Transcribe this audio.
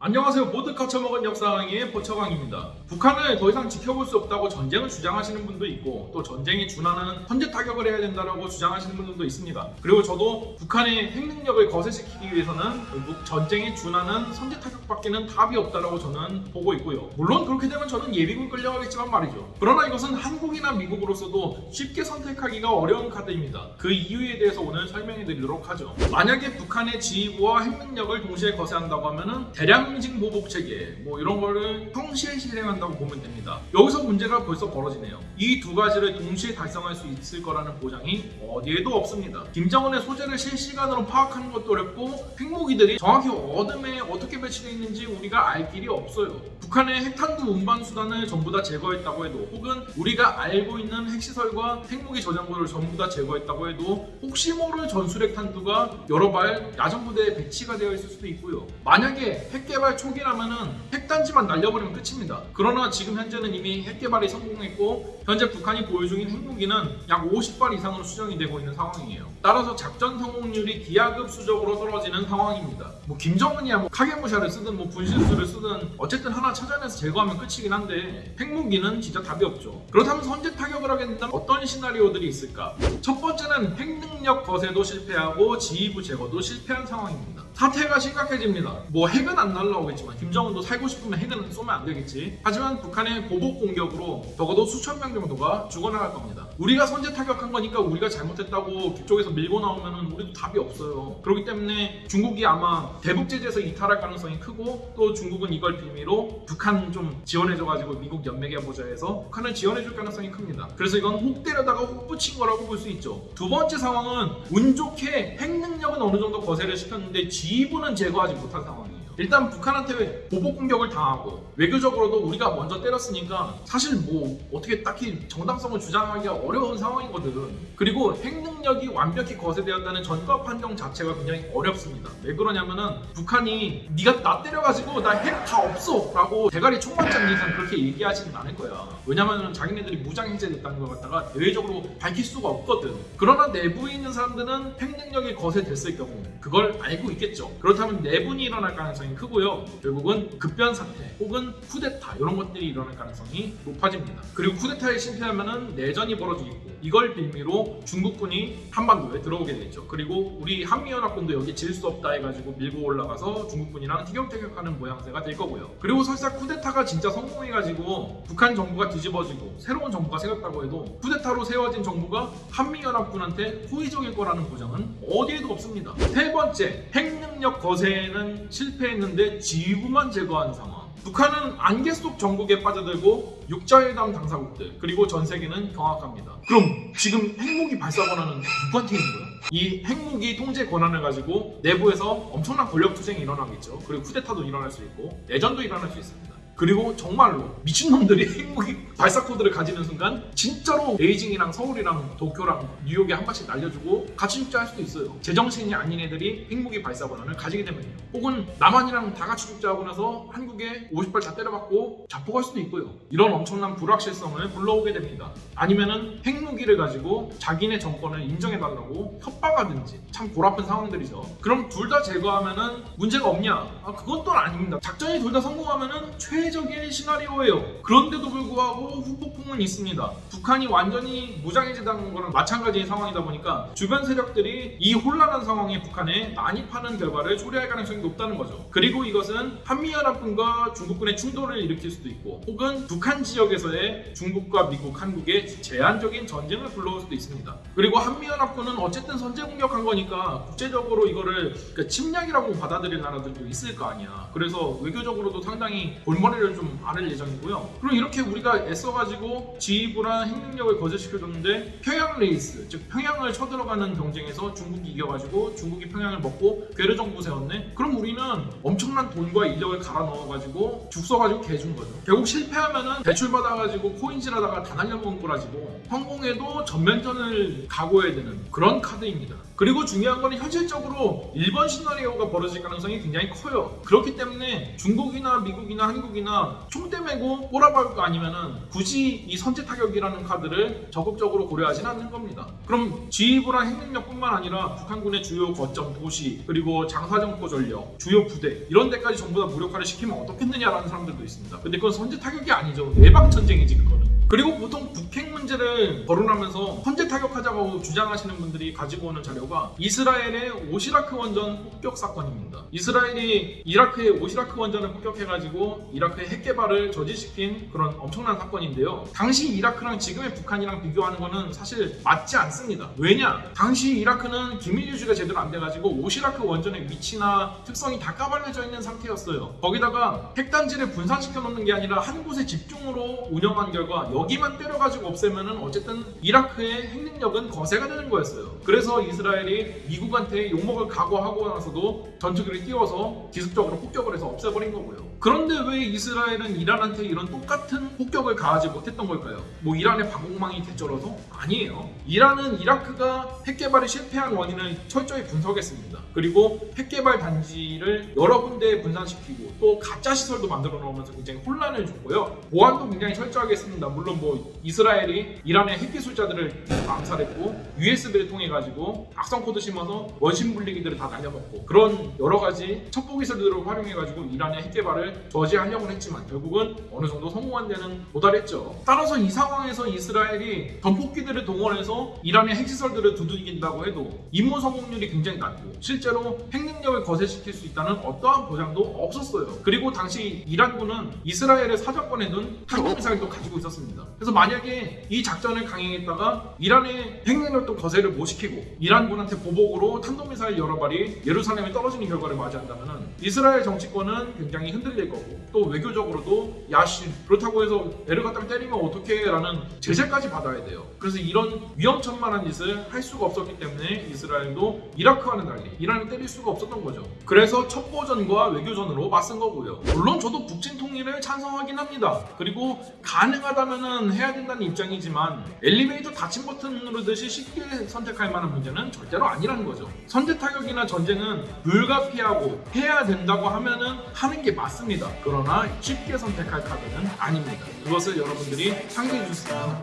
안녕하세요. 모두 거쳐먹은 역사강의 포처광입니다. 북한을 더 이상 지켜볼 수 없다고 전쟁을 주장하시는 분도 있고 또 전쟁에 준하는 선제 타격을 해야 된다고 주장하시는 분들도 있습니다. 그리고 저도 북한의 핵능력을 거세시키기 위해서는 결국 전쟁에 준하는 선제 타격밖에는 답이 없다고 저는 보고 있고요. 물론 그렇게 되면 저는 예비군 끌려가겠지만 말이죠. 그러나 이것은 한국이나 미국으로서도 쉽게 선택하기가 어려운 카드입니다. 그 이유에 대해서 오늘 설명해 드리도록 하죠. 만약에 북한의 지휘부와 핵능력을 동시에 거세한다고 하면 은 대량 상징 보복 체계 뭐 이런 거를 평시에 실행한다고 보면 됩니다. 여기서 문제가 벌써 벌어지네요. 이 두 가지를 동시에 달성할 수 있을 거라는 보장이 어디에도 없습니다. 김정은의 소재를 실시간으로 파악하는 것도 어렵고 핵무기들이 정확히 어둠에 어떻게 배치되어 있는지 우리가 알 길이 없어요. 북한의 핵탄두 운반 수단을 전부 다 제거했다고 해도 혹은 우리가 알고 있는 핵시설과 핵무기 저장고를 전부 다 제거했다고 해도 혹시 모를 전술핵 탄두가 여러 발 야전 부대에 배치가 되어 있을 수도 있고요. 만약에 핵개 발 초기라면은 핵단지만 날려버리면 끝입니다. 그러나 지금 현재는 이미 핵 개발이 성공했고 현재 북한이 보유 중인 핵무기는 약 50발 이상으로 수정이 되고 있는 상황이에요. 따라서 작전 성공률이 기하급 수적으로 떨어지는 상황입니다. 뭐 김정은이야 뭐 카게무샤를 쓰든 뭐 분신술을 쓰든 어쨌든 하나 찾아내서 제거하면 끝이긴 한데 핵무기는 진짜 답이 없죠. 그렇다면 선제 타격을 하게 된다면 어떤 시나리오들이 있을까? 첫 번째는 핵능력 거세도 실패하고 지휘부 제거도 실패한 상황입니다. 사태가 심각해집니다. 뭐 핵은 안 날라오겠지만 김정은도 살고 싶으면 핵은 쏘면 안 되겠지. 하지만 북한의 보복 공격으로 적어도 수천 명 정도가 죽어나갈 겁니다. 우리가 선제 타격한 거니까 우리가 잘못했다고 그쪽에서 밀고 나오면은 우리도 답이 없어요. 그렇기 때문에 중국이 아마 대북 제재에서 이탈할 가능성이 크고 또 중국은 이걸 빌미로 북한 좀 지원해줘가지고 미국 연맹에 보자 해서 북한을 지원해줄 가능성이 큽니다. 그래서 이건 혹 때려다가 혹 붙인 거라고 볼 수 있죠. 두 번째 상황은 운 좋게 핵 능력은 어느 정도 거세를 시켰는데 지휘부는 제거하지 못한 상황이에요. 일단 북한한테 보복 공격을 당하고 외교적으로도 우리가 먼저 때렸으니까 사실 뭐 어떻게 딱히 정당성을 주장하기가 어려운 상황이거든. 그리고 핵 능력이 완벽히 거세되었다는 전과 판정 자체가 굉장히 어렵습니다. 왜 그러냐면은 북한이 네가 나 때려가지고 나 핵 다 없어 라고 대가리 총 맞지 이상 그렇게 얘기하지는 않을 거야. 왜냐면은 자기네들이 무장 해제됐다는 걸 갖다가 대외적으로 밝힐 수가 없거든. 그러나 내부에 있는 사람들은 핵 능력이 거세됐을 경우 그걸 알고 있겠죠. 그렇다면 내분이 일어날 가능성이 크고요. 결국은 급변 사태 혹은 쿠데타 이런 것들이 일어날 가능성이 높아집니다. 그리고 쿠데타에 실패하면은 내전이 벌어지겠고 이걸 빌미로 중국군이 한반도에 들어오게 되죠. 그리고 우리 한미연합군도 여기 질 수 없다 해가지고 밀고 올라가서 중국군이랑 티격태격하는 모양새가 될 거고요. 그리고 설사 쿠데타가 진짜 성공해가지고 북한 정부가 뒤집어지고 새로운 정부가 세웠다고 해도 쿠데타로 세워진 정부가 한미연합군한테 호의적일 거라는 보장은 어디에도 없습니다. 세 번째, 핵 능력 거세에는 실패했는데 지휘부만 제거한 상황. 북한은 안개 속 정국에 빠져들고 육자회담 당사국들 그리고 전 세계는 경악합니다. 그럼 지금 핵무기 발사 권한은 누구한테 있는 거야? 이 핵무기 통제 권한을 가지고 내부에서 엄청난 권력 투쟁이 일어나겠죠. 그리고 쿠데타도 일어날 수 있고 내전도 일어날 수 있습니다. 그리고 정말로 미친놈들이 핵무기 발사 코드를 가지는 순간 진짜로 베이징이랑 서울이랑 도쿄랑 뉴욕에 한 발씩 날려주고 같이 죽자 할 수도 있어요. 제정신이 아닌 애들이 핵무기 발사 권한을 가지게 되면요. 혹은 남한이랑 다 같이 죽자 하고 나서 한국에 50발 다 때려박고 자폭할 수도 있고요. 이런 엄청난 불확실성을 불러오게 됩니다. 아니면은 핵무기를 가지고 자기네 정권을 인정해달라고 협박하든지 참 골아픈 상황들이죠. 그럼 둘 다 제거하면은 문제가 없냐? 아, 또 아닙니다. 작전이 둘 다 성공하면은 최 최적의 시나리오예요. 그런데도 불구하고 후폭풍은 있습니다. 북한이 완전히 무장해제당한 거랑 마찬가지의 상황이다 보니까 주변 세력들이 이 혼란한 상황에 북한에 난입하는 결과를 초래할 가능성이 높다는 거죠. 그리고 이것은 한미연합군과 중국군의 충돌을 일으킬 수도 있고 혹은 북한 지역에서의 중국과 미국, 한국의 제한적인 전쟁을 불러올 수도 있습니다. 그리고 한미연합군은 어쨌든 선제 공격한 거니까 국제적으로 이거를 그러니까 침략이라고 받아들일 나라들도 있을 거 아니야. 그래서 외교적으로도 상당히 골머리 머리를 좀 앓을 예정이고요. 그럼 이렇게 우리가 애써가지고 지휘부랑 핵능력을 거절시켜줬는데 평양 레이스, 즉 평양을 쳐들어가는 경쟁에서 중국이 이겨가지고 중국이 평양을 먹고 괴뢰 정부 세웠네? 그럼 우리는 엄청난 돈과 인력을 갈아 넣어가지고 죽 써가지고 개준 거죠. 결국 실패하면은 대출받아가지고 코인질하다가 다 날려먹은 거라지고 성공해도 전면전을 각오해야 되는 그런 카드입니다. 그리고 중요한 거는 현실적으로 일본 시나리오가 벌어질 가능성이 굉장히 커요. 그렇기 때문에 중국이나 미국이나 한국이나 타격이나 총대 메고 꼬라박을 거 아니면은 굳이 이 선제 타격이라는 카드를 적극적으로 고려하진 않는 겁니다. 그럼 지휘부랑 핵능력뿐만 아니라 북한군의 주요 거점, 도시, 그리고 장사정포 전력, 주요 부대 이런 데까지 전부 다 무력화를 시키면 어떻겠느냐라는 사람들도 있습니다. 근데 그건 선제 타격이 아니죠. 예방 전쟁이지 그거는. 그리고 보통 북핵 문제를 거론하면서 선제 타격하자고 주장하시는 분들이 가지고 오는 자료가 이스라엘의 오시라크 원전 폭격 사건입니다. 이스라엘이 이라크의 오시라크 원전을 폭격해가지고 이라크의 핵 개발을 저지시킨 그런 엄청난 사건인데요. 당시 이라크랑 지금의 북한이랑 비교하는 거는 사실 맞지 않습니다. 왜냐? 당시 이라크는 기밀 유지가 제대로 안 돼가지고 오시라크 원전의 위치나 특성이 다 까발려져 있는 상태였어요. 거기다가 핵단지를 분산시켜 놓는 게 아니라 한 곳에 집중으로 운영한 결과 여기만 때려가지고 없애면은 어쨌든 이라크의 핵능력은 거세가 되는 거였어요. 그래서 이스라엘이 미국한테 욕먹을 각오하고 나서도 전투기를 띄워서 기습적으로 폭격을 해서 없애버린 거고요. 그런데 왜 이스라엘은 이란한테 이런 똑같은 폭격을 가하지 못했던 걸까요? 뭐 이란의 방공망이 개쩔어서? 아니에요. 이란은 이라크가 핵 개발이 실패한 원인을 철저히 분석했습니다. 그리고 핵 개발 단지를 여러 군데에 분산시키고 또 가짜 시설도 만들어 놓으면서 굉장히 혼란을 줬고요. 보안도 굉장히 철저하게 했습니다. 물론 뭐 이스라엘이 이란의 핵 기술자들을 암살했고 USB를 통해 가지고 악성 코드 심어서 원심 분리기들을 다 날려먹고 그런 여러 가지 첩보 기술들을 활용해 가지고 이란의 핵 개발을 저지하려고 했지만 결국은 어느 정도 성공한 데는 도달했죠. 따라서 이 상황에서 이스라엘이 전폭기들을 동원해서 이란의 핵시설들을 두들긴다고 해도 임무 성공률이 굉장히 낮고 실제로 핵능력을 거세시킬 수 있다는 어떠한 보장도 없었어요. 그리고 당시 이란군은 이스라엘의 사정권에 둔 탄도미사일도 가지고 있었습니다. 그래서 만약에 이 작전을 강행했다가 이란의 핵능력도 거세를 못 시키고 이란군한테 보복으로 탄도미사일 여러 발이 예루살렘에 떨어지는 결과를 맞이한다면 이스라엘 정치권은 굉장히 흔들릴 거고 또 외교적으로도 야씨 그렇다고 해서 갖다 때리면 어떡해 라는 제재까지 받아야 돼요. 그래서 이런 위험천만한 짓을 할 수가 없었기 때문에 이스라엘도 이라크와는 달리 이란을 때릴 수가 없었던 거죠. 그래서 첩보전과 외교전으로 맞선 거고요. 물론 저도 북진 통일을 찬성하긴 합니다. 그리고 가능하다면 해야 된다는 입장이지만 엘리베이터 닫힌 버튼 누르듯이 쉽게 선택할 만한 문제는 절대로 아니라는 거죠. 선제 타격이나 전쟁은 불가피하고 해야 된다고 하면은 하는 게 맞습니다. 쉽습니다. 그러나 쉽게 선택할 카드는 아닙니다. 그것을 여러분들이 상기해 주시면